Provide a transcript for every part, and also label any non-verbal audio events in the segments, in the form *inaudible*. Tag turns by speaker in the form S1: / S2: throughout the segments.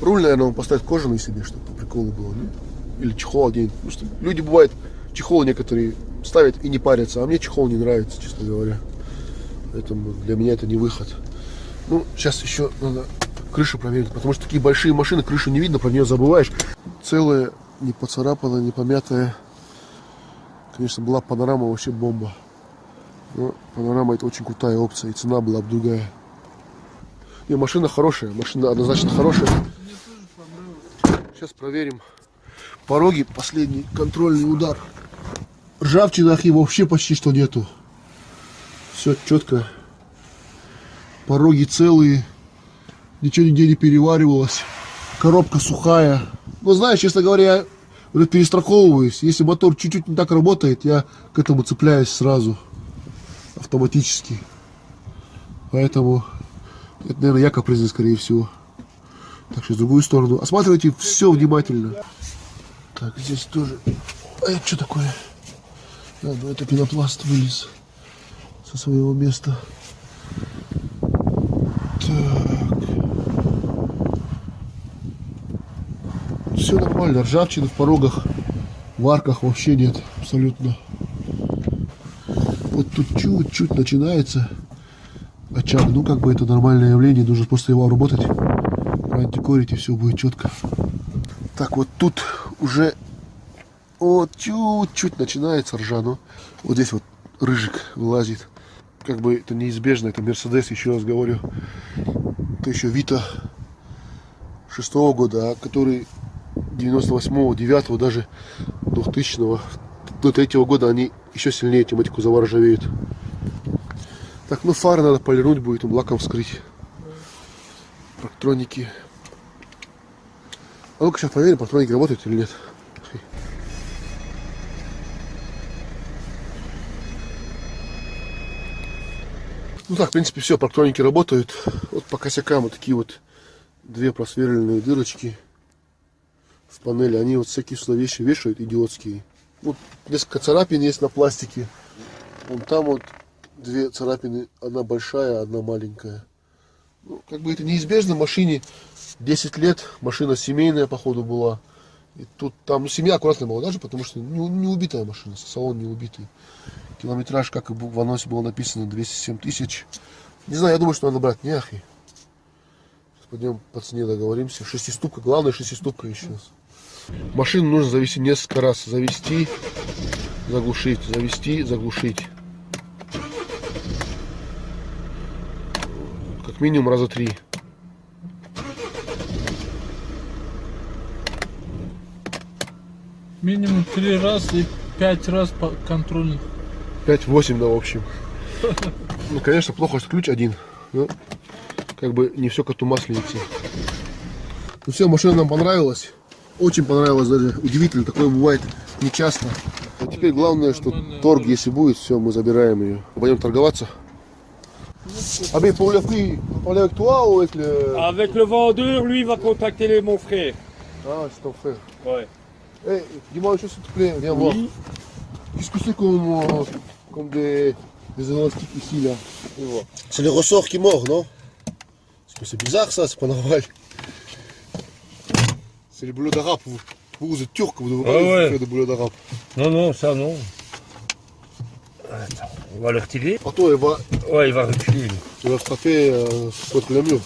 S1: Руль, наверное, он поставит кожаный себе, чтобы по приколу было, ну? Или чехол один. Потому что люди, бывают, чехол некоторые ставят и не парятся, а мне чехол не нравится, честно говоря. Поэтому для меня это не выход. Ну, сейчас еще надо крышу проверить, потому что такие большие машины, крышу не видно, про нее забываешь. Целая, не поцарапанная, не помятая. Конечно, была панорама вообще бомба. Но панорама это очень крутая опция, и цена была бы другая. Не, машина хорошая, машина однозначно хорошая. Сейчас проверим пороги, последний контрольный удар. Ржавчины их вообще почти что нету. Все четко. Пороги целые. Ничего нигде не переваривалось. Коробка сухая. Ну, знаешь, честно говоря, я перестраховываюсь. Если мотор чуть-чуть не так работает, я к этому цепляюсь сразу. Автоматически. Поэтому это, наверное, я капризный, скорее всего. Так что, с другую сторону. Осматривайте все внимательно. Так, здесь тоже... А это что такое? А, ну это пенопласт вылез со своего места. Так. Все нормально. Ржавчины в порогах, в арках вообще нет. Абсолютно. Вот тут чуть-чуть начинается очаг. Ну, как бы это нормальное явление. Нужно просто его работать. И все будет четко. Так, вот тут уже вот чуть-чуть начинается ржа. Но вот здесь вот рыжик вылазит как бы это неизбежно, это Мерседес, еще раз говорю. Это еще Вита шестого года, а который 98-го, 9 даже 2000-го, до третьего года они еще сильнее тематику заворжавеют. Так, ну фары надо полирнуть будет, им лаком вскрыть. Проктроники. А ну-ка сейчас проверим, проктроники работают или нет. Ну так, в принципе, все, проктроники работают. Вот по косякам вот такие вот две просверленные дырочки в панели. Они вот всякие сюда вещи вешают, идиотские. Вот несколько царапин есть на пластике. Вон там вот две царапины, одна большая, одна маленькая. Ну, как бы это неизбежно, машине 10 лет, машина семейная, походу, была. И тут там, ну, семья аккуратная была даже, потому что не, не убитая машина, салон не убитый. Километраж, как и в анонсе было написано, 207 тысяч. Не знаю, я думаю, что надо брать. Сейчас пойдем по цене договоримся. Шестиступка, главное шестиступка еще. Машину нужно завести несколько раз. Завести, заглушить, завести, заглушить. Как минимум раза три.
S2: Минимум три раза и пять раз по контрольных.
S1: 5-8, да, в общем. Ну, конечно, плохо, что ключ один. Но как бы не все коту масленицы. Ну все, машина нам понравилась. Очень понравилась даже. Удивительно, такое бывает не часто. А теперь главное, что торг, если будет, все, мы забираем ее. Пойдем торговаться. Ah mais pour le prix, parler avec toi ou avec le...
S3: Avec le vendeur, lui, il va contacter les, mon frère.
S1: Ah, c'est ton frère.
S3: Ouais.
S1: Eh, dis-moi une chose s'il te plaît, viens voir. Qu'est-ce que c'est comme, euh, comme des, des élastiques ici là? C'est les ressorts qui mordent, non? Parce que c'est bizarre ça, c'est pas normal. C'est les boulots d'arabe. Vous, vous, vous êtes turc, vous devez
S3: Ah
S1: pas
S3: ouais.
S1: faire des boulots d'arabe.
S3: Non, non, ça, non. Attends, on va le retirer.
S1: Attends, il va,
S3: Ouais, il va reculer. lui.
S1: il va frapper euh, contre le mur.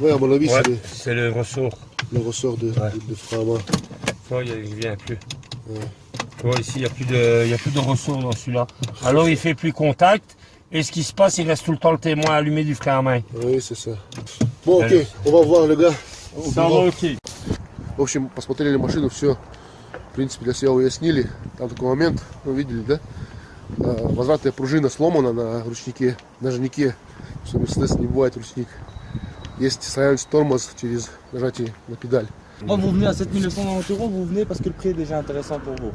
S1: Ouais, à mon avis,
S3: Ouais,
S1: c'est les,
S3: c'est le ressort.
S1: les ressorts de,
S3: Ouais.
S1: de, de frein à main.
S3: Tu vois, il ne vient plus.
S1: Ouais.
S3: Tu vois, ici, il n'y a, plus de- il y a plus de ressort dans celui-là. Alors, il fait plus contact. Et ce qui se passe, il reste tout le temps le témoin allumé du frein à main.
S1: Oui, c'est ça. Bon, ok,
S3: Allez.
S1: on va voir le gars. au
S3: Ça
S1: bureau.
S3: va, ok.
S1: В общем, посмотрели машину, все, В принципе, для себя уяснили. Там такой момент, вы видели, да? А, Возвратная пружина сломана на ручнике, на жнике. Что Мерседес не бывает ручник. Есть silence тормоз через нажатие на педаль.
S4: Moi, vous venez à 7990 euros, vous venez parce que le prix est déjà intéressant pour vous.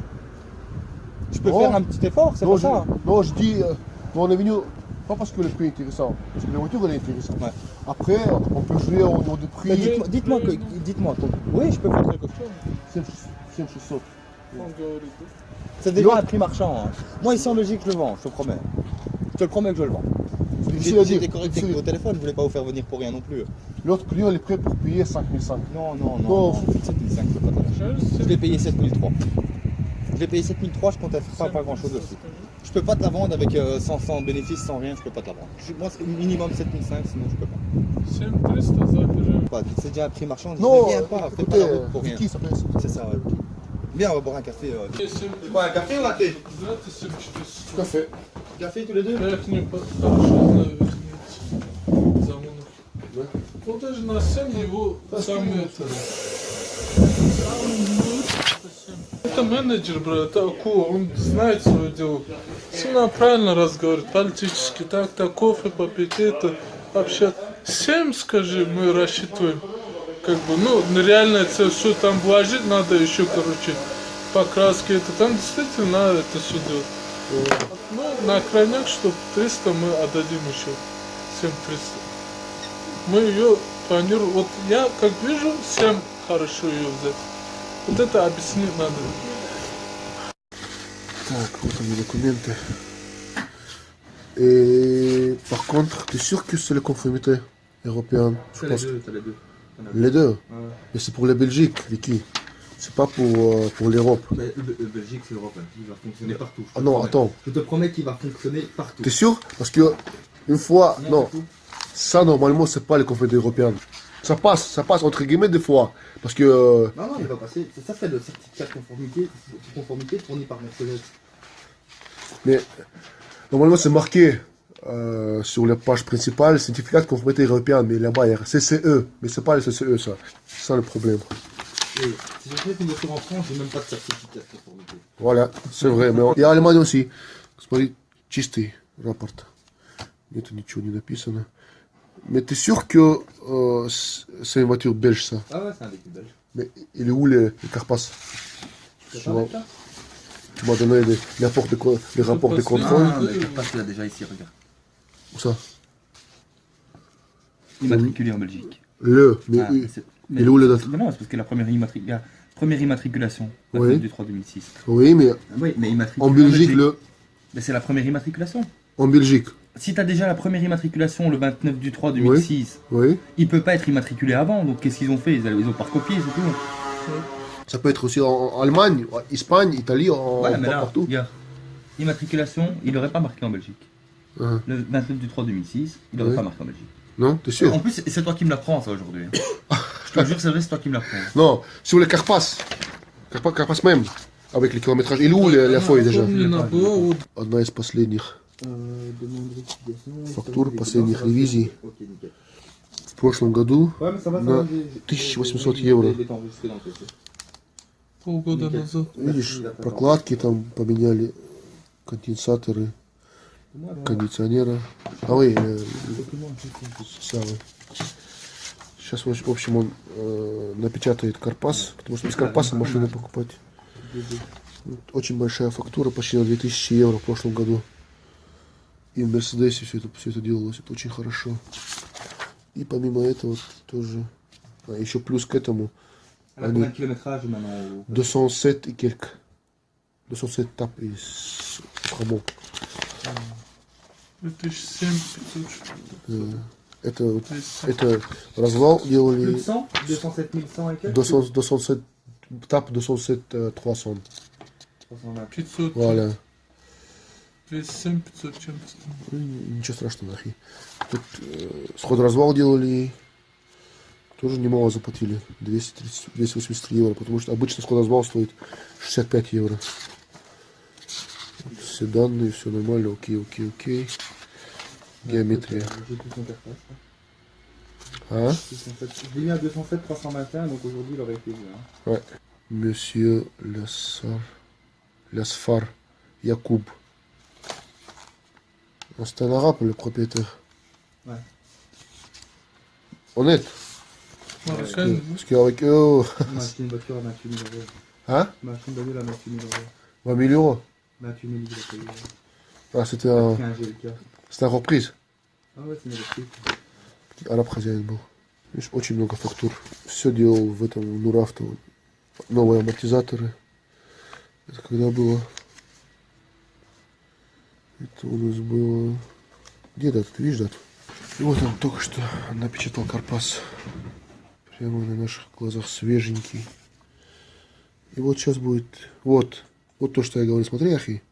S4: Je peux
S1: Non.
S4: faire un petit effort, c'est pas ça.
S1: non, je dis, euh, on est venu pas parce que le prix est intéressant, parce que la voiture elle est intéressante.
S4: Ouais.
S1: Après, on peut jouer au niveau
S4: Mais
S1: prix.
S4: dites-moi, dites-moi, dites-moi. oui, je peux faire quelque chose.
S1: tiens,
S4: je saute.
S1: Ça
S4: dépend à prix marchand. Hein. Moi, ici en logique, je le vends, je te promets. Je te le promets que je le vends.
S5: J'étais correct avec au téléphone, je voulais pas vous faire venir pour rien non plus.
S1: L'autre client, il est prêt pour payer 5005.
S5: Non, non, non.
S1: Non
S5: 7005, c'est pas Je l'ai payé 7003. Je l'ai payé 7003, je compte à faire pas, pas grand chose dessus. Je peux pas te la vendre avec euh, sans, sans, rien, je peux pas te la vendre. Je, moi, c'est minimum 7005, sinon je peux pas. C'est déjà un prix marchand.
S1: Non,
S5: viens pas, fais pas la route pour rien. C'est ça. Viens, on va boire un café. Euh.
S2: 7
S5: Quoi, un café ou un thé
S2: Знаете, 7400.
S1: Café.
S5: Café tous les deux.
S2: Вот даже на 7 его самый это... это 7. Это менеджер, брат, это Аку, он знает свое дело. Все нам правильно разговаривает, политически, так, так, кофе попить, это, общаться. 7, скажи, мы рассчитываем. Как бы, ну, реально это все там вложить надо еще, короче, покраски, это там действительно надо это все делать. Ну, на крайняк, что 300 мы отдадим еще. 7300. Мы ее планируем. Вот я как вижу, 7 хорошо ее взять. Вот это объяснить надо.
S1: Так, вот они документы. Et par contre, t'es sûr que c'est la conformité européenne Je pense que-
S5: c'est les deux. Ouais.
S1: Mais c'est pour la Belgique, Vicky. C'est pas pour, euh, pour l'Europe.
S5: Mais euh, Belgique, c'est l'Europe, il va fonctionner partout. je te
S1: Ah non,
S5: promets.
S1: attends.
S5: Je te promets qu'il va fonctionner partout.
S1: T'es sûr? Parce que une fois, non,
S5: partout.
S1: ça normalement c'est pas les conformités européennes. Ça passe, ça passe entre guillemets des fois. Parce que euh,
S5: Non, non, il va passer. Ça, fait le certificat de conformité, de conformité fourni par Mercedes.
S1: Mais normalement, c'est marqué euh, sur la page principale, certificat de conformité européenne, mais là-bas, il y a CCE. Mais c'est pas le CCE, ça. C'est ça le problème.
S5: Et si j'achète une voiture en France, j'ai même pas de certificat de conformité.
S1: Voilà, c'est vrai. Mais и Allemagne aussi. Смотри, чистый рапорт. Нету ничего не написано. Mais t'es sûr que euh, c'est une voiture belge, ça
S5: Ah ouais, c'est un véhicule belge.
S1: Mais il est où les, les Carpasses
S5: Tu
S1: Tu vois, Tu m'as donné les, les rapports de, co- les rapports de
S2: parce que-
S1: contrôle.
S5: Ah, mais Carpass, il a déjà ici, regarde.
S1: Où ça
S6: Immatriculé en Belgique.
S1: Le. Mais
S6: Ah,
S1: oui. Il est où la date
S6: Mais Non, c'est parce que la première, immatri- la première immatriculation, la
S1: Oui.
S6: du 3 2006.
S1: Oui, mais
S6: Oui, mais immatriculé
S1: en Belgique, le.
S6: Mais c'est la première immatriculation.
S1: En Belgique,
S6: Si tu as déjà la première immatriculation le 29 du 3 2006,
S1: oui.
S6: il peut pas être immatriculé avant. Donc qu'est-ce qu'ils ont fait? Ils, ont pas recopié, c'est tout.
S1: Ça peut être aussi en, Allemagne, en Espagne, Italie, en,
S6: Voilà, mais
S1: par-
S6: là,
S1: partout.
S6: regarde. Immatriculation, il n'aurait pas marqué en Belgique.
S1: Hein.
S6: Le 29 du 3 2006, il n'aurait
S1: Oui.
S6: pas marqué en Belgique.
S1: Non, t'es sûr
S6: En plus, c'est- toi qui me l'apprends ça aujourd'hui. Je te jure, c'est vrai, c'est toi qui me l'apprends.
S1: Non, sur les Carpasses. Carpa- Carpasses même. Avec les kilométrages. Il est où la, la feuille déjà Одна из последних
S5: Euh.
S1: Фактура последних ревизий. В прошлом году.
S5: Ouais,
S1: На
S5: va. j'ai-
S1: 1800
S5: il est-
S1: евро.
S2: Полгода назад.
S1: Видишь, прокладки там поменяли, конденсаторы, кондиционера. А вы, э, самый. Сейчас, в общем, он э, напечатает карпас, потому что без карпаса машину покупать. Очень большая фактура, почти на 2000 евро в прошлом году. И в Мерседесе все это, все это делалось, это очень хорошо. И помимо этого тоже, а еще плюс к этому,
S5: au-
S1: 207 и кельк. 207 тап из Хамон.
S2: 2007 500
S1: Э, Это, вот-
S2: 200.
S1: это развал делали
S5: 100 207 100 et quelques
S1: 200, 207 тап 207 euh, 300.
S5: 320.
S2: 500.
S1: Voilà.
S2: 207 500 чем-то.
S1: Ничего страшного, нахи. Тут э, сход развал делали, тоже немало заплатили. 230, 283 евро, потому что обычно сход развал стоит 65 евро. Вот Все данные, все нормально, окей, окей, окей. Геометрия.
S5: J'ai tout son cartable.
S1: А?
S5: 207. Je l'ai mis à 207 321, donc aujourd'hui il aurait été vu. Hein.
S1: Monsieur Лясар, Лясфар Якуб. Ah, C'est un arabe le propriétaire.
S5: Ouais.
S1: Honnête.
S2: Marocain.
S1: Parce qu'avec eux,
S5: Il m'a acheté une voiture à 28 000 euros.
S1: hein
S5: Il m'a acheté une bagnole à 28 000 euros.
S1: 20 000 euros.
S5: 28 000 il a payé.
S1: Ah, c'était un, c'était un reprise.
S5: Électrique.
S1: Араб хозяин был. Видишь, очень много фактур. Все делал в этом Нурафто. Новые амортизаторы. Это когда было? Это у нас было Где дата? Ты видишь дату? И вот он только что напечатал карпас. Прямо на наших глазах свеженький. И вот сейчас будет... Вот. Вот то, что я говорю. Смотри, Ахи.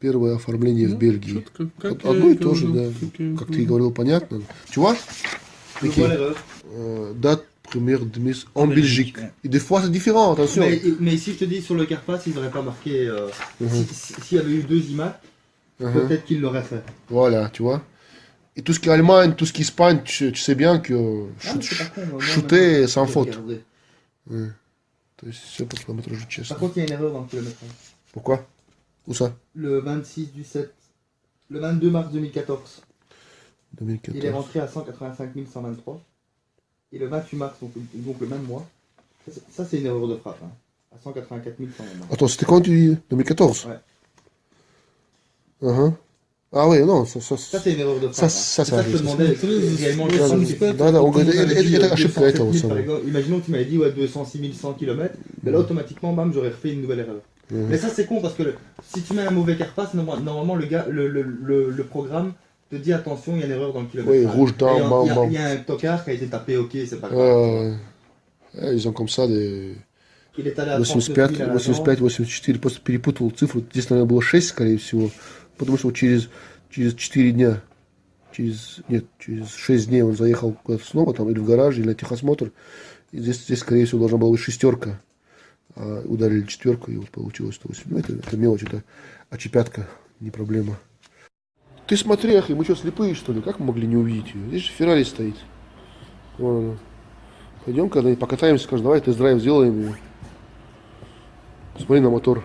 S1: Первое оформление в Бельгии.
S2: Четко, как
S1: Вот
S2: я
S1: одно и
S2: и
S1: то же,
S2: говорил,
S1: да.
S2: как я и
S1: Как ты
S2: говорил.
S1: и говорил, понятно. Чего?
S5: Je vois l'erreur.
S1: Euh, date première de mise en
S5: Belgique,
S1: Belgique.
S5: ouais.
S1: Et des fois, c'est différent, attention.
S5: Mais, mais si je te dis sur le Carpass, ils n'auraient pas marqué. euh,
S1: Mhm.
S5: si- si- S'il y avait eu deux images,
S1: Uh-huh.
S5: peut-être qu'ils l'auraient fait.
S1: Voilà, tu vois. Et tout ce qui est Allemagne, tout ce qui est Espagne, tu, tu sais bien que
S5: Ah, mais
S1: shoot-
S5: c'est pas con, moi,
S1: shooter
S5: maintenant,
S1: sans
S5: je
S1: faute.
S5: regarderai.
S1: Ouais. Pour kilométrage de
S5: Par contre, il y a une erreur dans le kilométrage. Hein.
S1: Pourquoi? Où ça?
S5: Le 26 du 7. Le 22 mars 2014. 2014. Il est rentré à 185 123. Et le 28 mars, donc, le même mois. Ça, c'est une erreur de frappe. Hein, à 184 123.
S1: Attends, c'était quand tu dis 2014
S5: Ouais.
S1: Uh-huh. Ah ouais, non, ça... ça,
S5: Ça c'est une erreur de frappe.
S1: Ça,
S5: hein.
S1: ça,
S5: C'est
S1: ça
S5: ça que je te
S1: arrive,
S5: demandais.
S2: ça.
S5: réellement,
S2: Ouais,
S5: le
S2: ça,
S5: sens.
S2: c'est-
S1: да, да, он говорит,
S5: Tu m'avais
S1: это,
S5: dit,
S1: это
S5: euh,
S1: ошибка
S5: 207
S1: этого
S5: 000,
S1: самого.
S5: par exemple. Imaginons que tu m'avais dit ouais, 206 100 km, mais là automatiquement, bam, j'aurais refait une nouvelle erreur.
S1: Mhm.
S5: Mais ça c'est con parce que le- si tu mets un mauvais carpass, norma- normalement le, gars, le, le, le, le programme te dit attention, il y a une erreur dans le kilomètre.
S1: Oui, rouge
S5: Et
S1: down,
S5: il y a-
S1: bam,
S5: il y a-
S1: bam.
S5: Il y a un tocard qui a été tapé, ok, c'est pas grave.
S1: Euh, э, Ils ont comme ça des
S5: Il est allé à
S1: 85,
S5: 39 000 à la
S1: 85, 84, просто перепутал цифру. Здесь, наверное, было 6, скорее всего. Потому что вот через, через 4 дня, через, нет, через 6 дней он заехал снова, там, или в гараж, или на техосмотр. И здесь, здесь, скорее всего, должна была быть шестерка. А ударили четверку, и вот получилось 108. Ну, это, это мелочь, это очепятка, не проблема. Ты смотри, Ахи, мы что, слепые, что ли? Как мы могли не увидеть ее? Здесь же Феррари стоит. Вон она. Пойдем когда-нибудь покатаемся, скажем, давай тест-драйв сделаем ее. Смотри на мотор.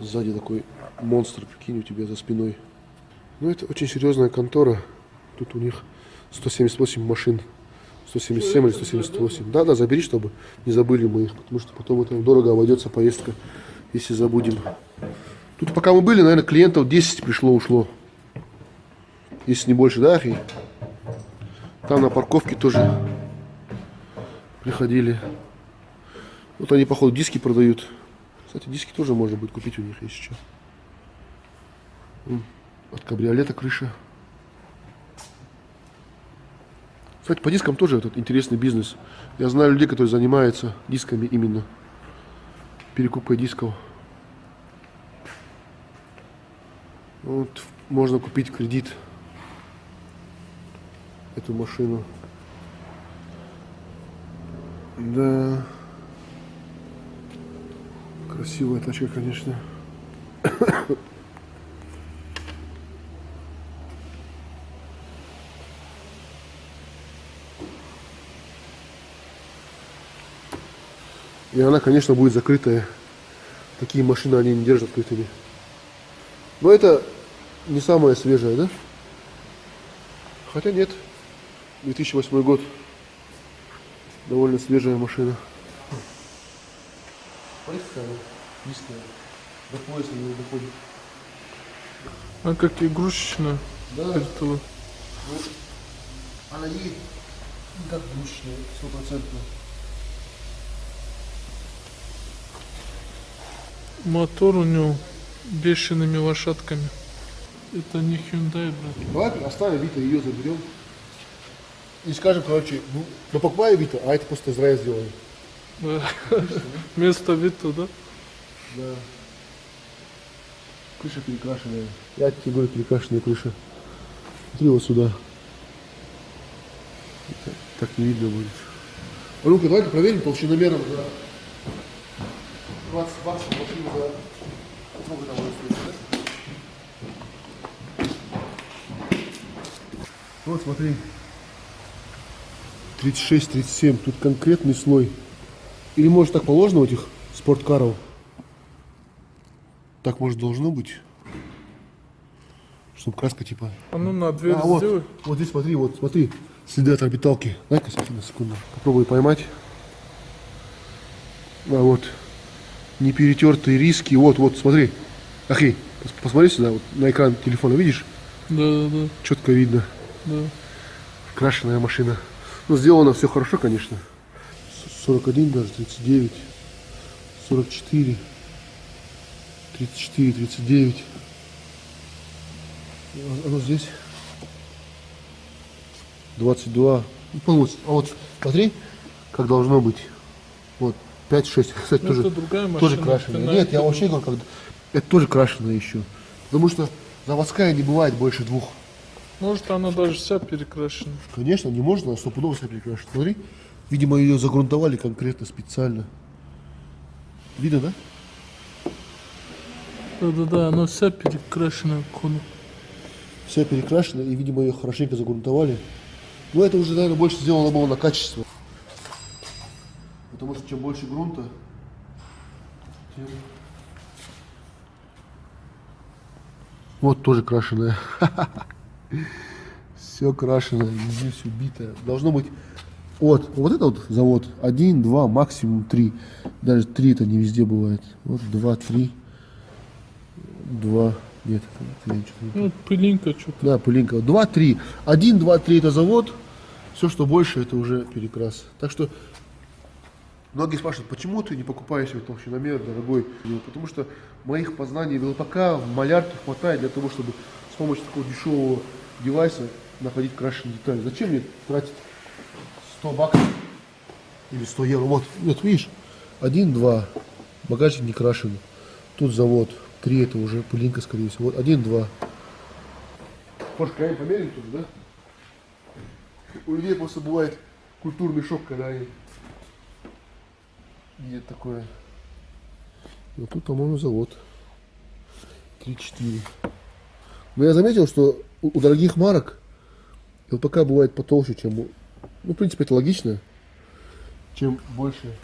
S1: Сзади такой монстр, прикинь, у тебя за спиной. Ну, это очень серьезная контора. Тут у них 178 машин. 177 или 178. Да, да, забери, чтобы не забыли мы их, потому что потом это дорого обойдется поездка, если забудем. Тут пока мы были, наверное, клиентов 10 пришло, ушло. Если не больше, да, Ахи? Там на парковке тоже приходили. Вот они, походу, диски продают. Кстати, диски тоже можно будет купить у них, если что. От кабриолета крыша. Кстати, по дискам тоже этот интересный бизнес. Я знаю людей, которые занимаются дисками именно. Перекупкой дисков. Вот, можно купить кредит эту машину. Да. Красивая тачка, конечно. И она, конечно, будет закрытая. Такие машины они не держат открытыми. Но это не самая свежая, да? Хотя нет. 2008 год. Довольно свежая машина. Она низкая. До пояса не доходит.
S2: А как игрушечная.
S1: Да,
S2: Это
S1: она едет как душная, стопроцентно.
S2: Мотор у него бешеными лошадками. Это не Hyundai, брат.
S1: Давай оставим Вита, ее заберем. И скажем, короче, ну, ну покупай Вита, а это просто Израиль сделали.
S2: Да. Вместо Вита, да?
S1: Да. Крыша перекрашенная. Я тебе говорю, перекрашенная крыша. Смотри вот сюда. Так, не видно будет. А ну-ка, давай-ка проверим толщиномером за 20 баксов машину за... Будет стоить, да? Вот, смотри. 36-37. Тут конкретный слой. Или может так положено у этих спорткаров? Так может должно быть? Чтобы краска типа...
S2: А ну на дверь
S1: А, вот,
S2: сделай.
S1: вот здесь смотри, вот смотри, следы от орбиталки. Дай-ка на секунду. Попробуй поймать. А вот, не перетертые риски. Вот, вот, смотри. Пос- посмотри сюда, вот на экран телефона, видишь?
S2: Да, да, да,
S1: Четко видно.
S2: да.
S1: Крашеная машина. Ну, сделано все хорошо, конечно. С- 41 даже, 39, 44, 34, 39. А- Оно здесь. 22, ну, получится. А вот смотри, как должно быть. Вот 5-6, *laughs* кстати,
S2: Ну,
S1: тоже, тоже крашеная.
S2: на
S1: Нет, я вообще говорю, как, это тоже крашеная еще. Потому что заводская не бывает больше двух.
S2: Может, она даже вся перекрашена.
S1: Конечно, не можно, а стопудово вся перекрашена. Смотри, видимо, ее загрунтовали конкретно специально. Видно, да?
S2: Да-да-да, она вся перекрашена. походу.
S1: Вся перекрашена, и, видимо, ее хорошенько загрунтовали. Но это уже, наверное, больше сделано было на качество. Потому что чем больше грунта, тем... Вот тоже крашеная. Все крашеное, *laughs* везде все битое. Должно быть вот, вот это вот завод. Один, два, максимум три. Даже три это не везде бывает. Вот два, три. Два. Нет, это не
S2: Ну, пылинка что-то.
S1: да, пылинка. 2-3. 1, 2, 3 это завод. Все, что больше, это уже перекрас. Так что многие спрашивают, почему ты не покупаешь себе толщиномер дорогой? Ну, Потому что моих познаний в ЛПК, в малярке хватает для того, чтобы с помощью такого дешевого девайса находить крашеные детали. Зачем мне тратить 100 баксов или 100 евро? Вот, вот видишь, 1, 2, багажник не крашеный. Тут завод, 3 это уже пылинка, скорее всего. Вот 1, 2. Может, крайне померили тоже, да? У людей просто бывает культурный шок, когда они видят такое. Вот тут, по-моему, завод. 3-4. Но я заметил, что у, у дорогих марок ЛПК бывает потолще, чем у... Ну, в принципе, это логично. Чем больше.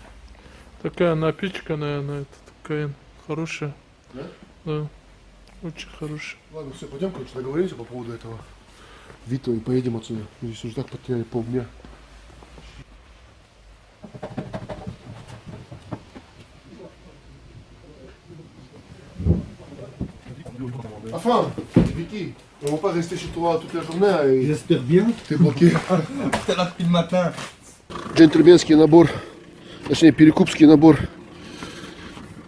S2: Такая напичканная, она это такая хорошая.
S1: Да?
S2: Да. Очень хорошая.
S1: Ладно, все, пойдем, короче, договоримся по поводу этого. Вито и поедем отсюда. Мы здесь уже так потеряли полдня. Enfin, Vicky, on va pas rester chez toi toute la journée et
S5: J'espère bien.
S1: t'es *laughs* bloqué.
S5: T'es là depuis le matin.
S1: Джентльменский набор, точнее перекупский набор.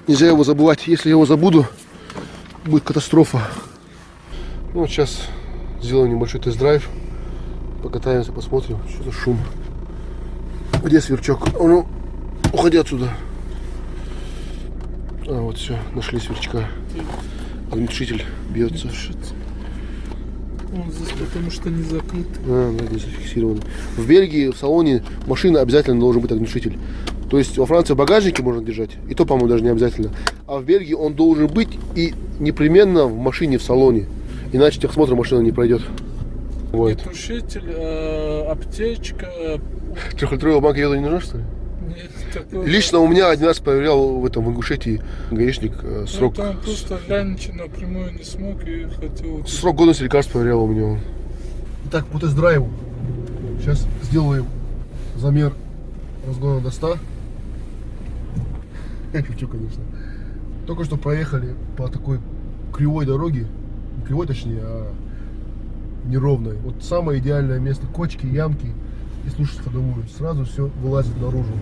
S1: Нельзя его забывать. Если я его забуду, будет катастрофа. Ну, вот сейчас сделаем небольшой тест-драйв. Покатаемся, посмотрим, что за шум. Где сверчок? А ну, уходи отсюда. А, вот все, нашли сверчка. Огнетушитель бьется.
S2: Он здесь потому что не закрыт.
S1: А, да, не зафиксировано. В Бельгии в салоне машины обязательно должен быть огнетушитель. То есть во Франции в багажнике можно держать, и то, по-моему, даже не обязательно. А в Бельгии он должен быть и непременно в машине в салоне. Иначе техосмотр машина не пройдет. Вот.
S2: Тушитель, э, аптечка.
S1: Трехлитровая банка йода не нужна, что ли? Лично у меня один раз проверял в этом в Ингушетии гаишник э,
S2: Ну,
S1: срок,
S2: там просто глянуть напрямую не смог и хотел...
S1: срок годности лекарств проверял у меня. Итак, по тест-драйву. Сейчас сделаем замер разгона до 100. *laughs* Я шучу, конечно. Только что проехали по такой кривой дороге. Не кривой, точнее, а неровной. Вот самое идеальное место. Кочки, ямки. И слушать ходовую. Сразу все вылазит наружу.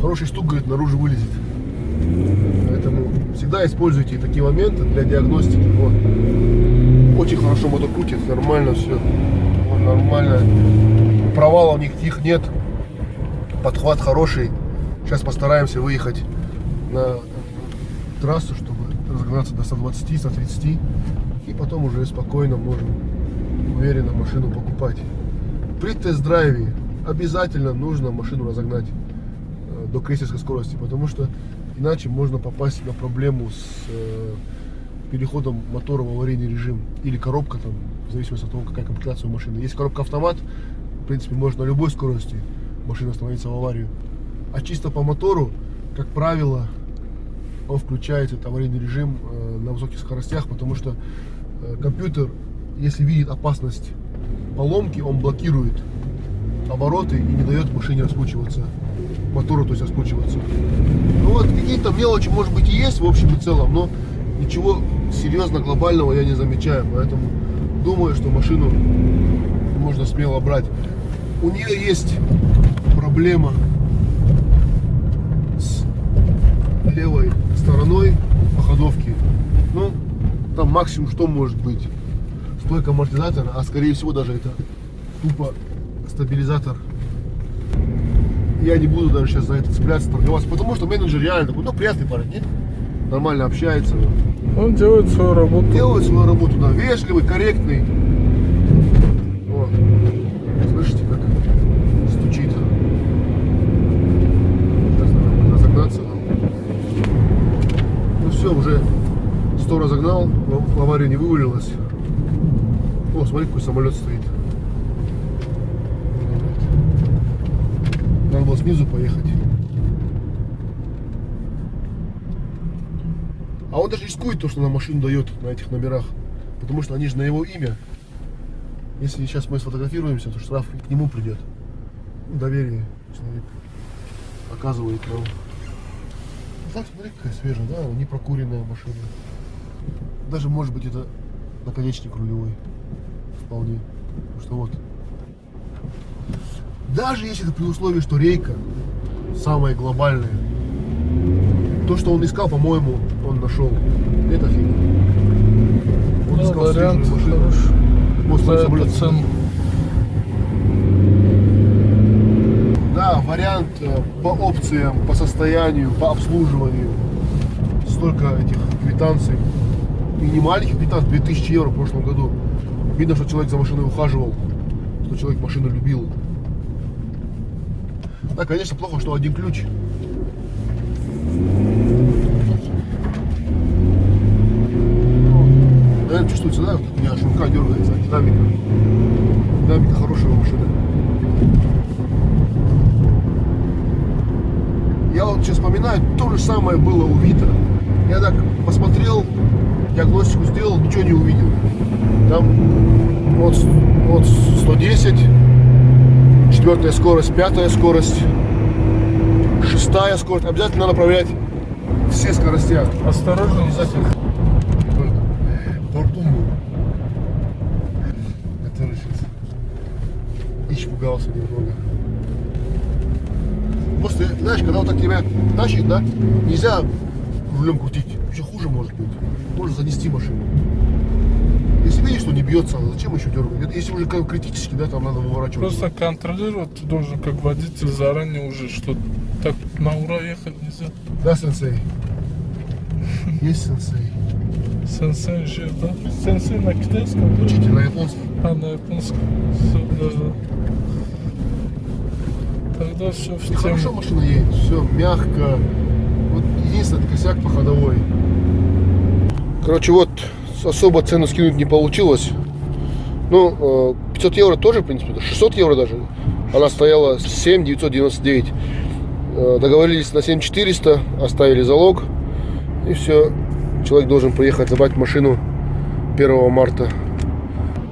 S1: Хороший стук, говорит, наружу вылезет. Поэтому всегда используйте такие моменты для диагностики. Вот. Очень хорошо мотор крутит, нормально все. Вот, нормально. Провалов никаких нет. Подхват хороший. Сейчас постараемся выехать на трассу, чтобы разогнаться до 120, 130. И потом уже спокойно можем уверенно машину покупать. При тест-драйве обязательно нужно машину разогнать э, до крейсерской скорости, потому что иначе можно попасть на проблему с э, переходом мотора в аварийный режим или коробка там, в зависимости от того, какая комплектация у машины. Если коробка автомат, в принципе, можно на любой скорости машина становиться в аварию. А чисто по мотору, как правило, он включает этот аварийный режим э, на высоких скоростях, потому что компьютер, если видит опасность поломки, он блокирует обороты и не дает машине раскручиваться, мотору, то есть раскручиваться. Ну вот, какие-то мелочи, может быть, и есть в общем и целом, но ничего серьезно глобального я не замечаю, поэтому думаю, что машину можно смело брать. У нее есть проблема с левой стороной походовки. Ну, там максимум что может быть? Стойка амортизатора, а скорее всего даже это тупо стабилизатор. Я не буду даже сейчас за это цепляться, торговаться, потому что менеджер реально такой, ну, приятный парень, нет? Нормально общается,
S2: Он делает свою работу.
S1: делает свою работу, да, вежливый, корректный. Вот. Слышите, как стучит. Сейчас надо разогнаться. Ну все, уже 100 разогнал, в аварию не вывалилось. О, смотри, какой самолет стоит. Надо было снизу поехать. А он даже рискует то, что на машину дает на этих номерах. Потому что они же на его имя. Если сейчас мы сфотографируемся, то штраф к нему придет. Ну, Доверие человек оказывает нам. Ну, Так, смотри, какая свежая, да, не прокуренная машина. Даже может быть это наконечник рулевой. Вполне. Потому что вот. Даже если это при условии, что рейка самая глобальная, то, что он искал, по-моему, он нашел. Это фигня. Он
S2: Да,
S1: искал
S2: вариант хороший.
S1: Вот самолет.
S2: цену.
S1: Да, вариант э, по опциям, по состоянию, по обслуживанию. Столько этих квитанций. И не маленьких квитанций, 2000 евро в прошлом году. Видно, что человек за машиной ухаживал, что человек машину любил. Да, конечно, плохо, что один ключ. Наверное, чувствуется, да, у меня рука дергается, динамика. Динамика хорошая у машины. Я вот сейчас вспоминаю, то же самое было у Вита. Я так посмотрел, диагностику сделал, ничего не увидел. Там вот, вот 110, четвертая скорость, пятая скорость, шестая скорость. Обязательно надо проверять все скорости.
S2: Осторожно.
S1: Обязательно. Бортун был. Который сейчас испугался немного. Просто, знаешь, когда вот так тебя тащит, да, нельзя рулем крутить. Еще хуже может быть. Можно занести машину. Если видишь, что не бьется, зачем еще дергать? Если уже как критически, да, там надо выворачивать.
S2: Просто контролировать ты должен как водитель заранее уже, что так на ура ехать нельзя.
S1: Да, сенсей? Есть сенсей.
S2: Сенсей же, да? Сенсей на китайском?
S1: Учитель на японском.
S2: А на японском. Все, да, да. Тогда все в
S1: И хорошо
S2: тему.
S1: машина едет, все мягко. Вот единственный это косяк по ходовой. Короче, вот особо цену скинуть не получилось. Ну, э, 500 евро тоже, в принципе, 600 евро даже. Она стояла 7 999. Э, Договорились на 7 400, оставили залог. И все. Человек должен приехать забрать машину 1 марта.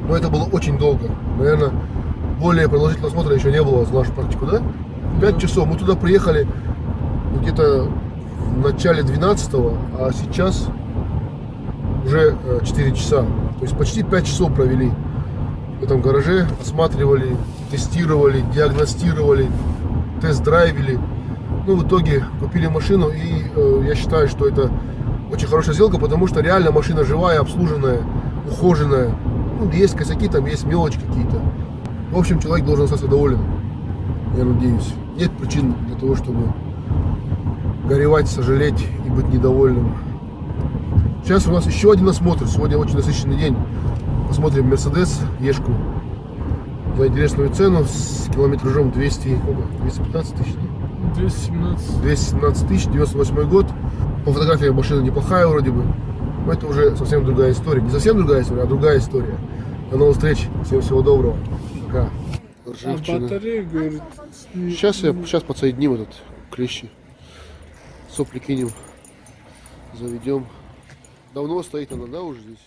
S1: Но это было очень долго. Наверное, более продолжительного осмотра еще не было за нашу практику, да? 5 часов. Мы туда приехали где-то в начале 12 а сейчас уже э, 4 часа. То есть почти 5 часов провели в этом гараже. Осматривали, тестировали, диагностировали, тест-драйвили. Ну, в итоге купили машину, и э, я считаю, что это очень хорошая сделка, потому что реально машина живая, обслуженная, ухоженная. Ну, есть косяки, там есть мелочи какие-то. В общем, человек должен остаться доволен, я надеюсь. Нет причин для того, чтобы горевать, сожалеть и быть недовольным. Сейчас у нас еще один осмотр. Сегодня очень насыщенный день. Посмотрим Мерседес, Ешку. За интересную цену с километражом 200, сколько? 215 тысяч. да?
S2: 217.
S1: 217 тысяч, 98 год. По фотографии машина неплохая вроде бы. Но это уже совсем другая история. Не совсем другая история, а другая история. До новых встреч. Всем всего доброго. Пока.
S2: А батарея, говорит, не-
S1: Сейчас я сейчас подсоединим этот клещи. Сопли кинем. Заведем. Давно стоит она, да, уже здесь?